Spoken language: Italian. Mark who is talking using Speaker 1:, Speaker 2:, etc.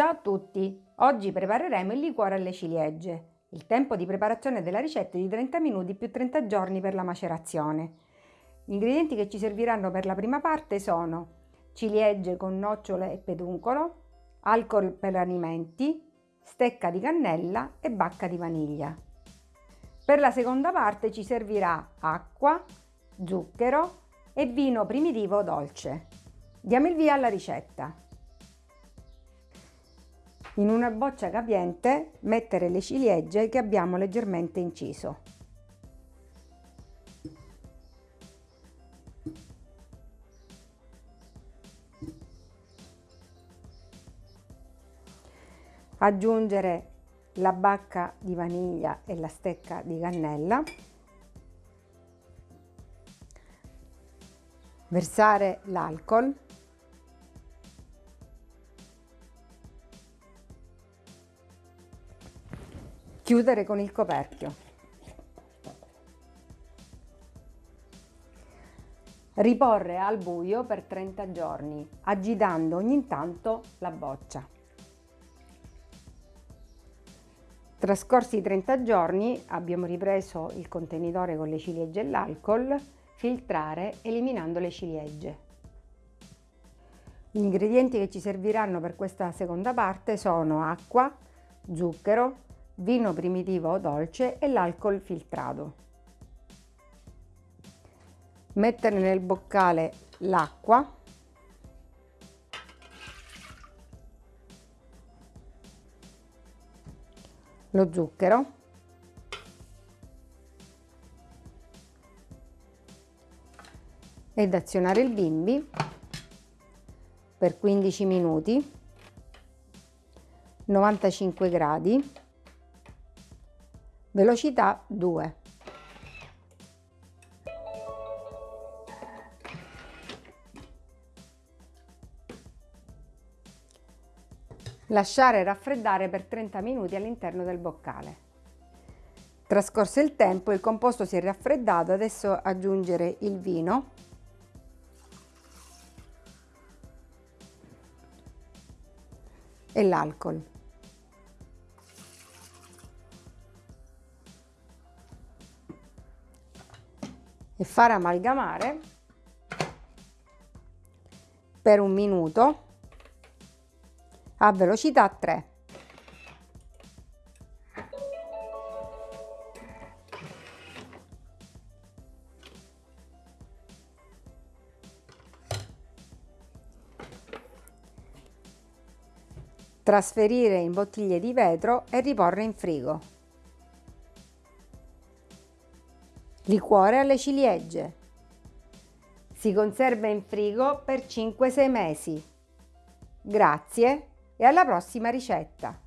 Speaker 1: Ciao a tutti! Oggi prepareremo il liquore alle ciliegie. Il tempo di preparazione della ricetta è di 30 minuti più 30 giorni per la macerazione. Gli ingredienti che ci serviranno per la prima parte sono ciliegie con nocciole e peduncolo, alcol per alimenti, stecca di cannella e bacca di vaniglia. Per la seconda parte ci servirà acqua, zucchero e vino primitivo dolce. Diamo il via alla ricetta. In una boccia capiente mettere le ciliegie che abbiamo leggermente inciso. Aggiungere la bacca di vaniglia e la stecca di cannella. Versare l'alcol Chiudere con il coperchio. Riporre al buio per 30 giorni, agitando ogni tanto la boccia. Trascorsi i 30 giorni abbiamo ripreso il contenitore con le ciliegie e l'alcol, filtrare eliminando le ciliegie. Gli ingredienti che ci serviranno per questa seconda parte sono acqua, zucchero, vino primitivo o dolce e l'alcol filtrato. Mettere nel boccale l'acqua. Lo zucchero. Ed azionare il bimbi per 15 minuti. 95 gradi velocità 2. Lasciare raffreddare per 30 minuti all'interno del boccale. Trascorso il tempo il composto si è raffreddato, adesso aggiungere il vino e l'alcol. E fare amalgamare per un minuto a velocità 3. Trasferire in bottiglie di vetro e riporre in frigo. Liquore alle ciliegie. Si conserva in frigo per 5-6 mesi. Grazie e alla prossima ricetta!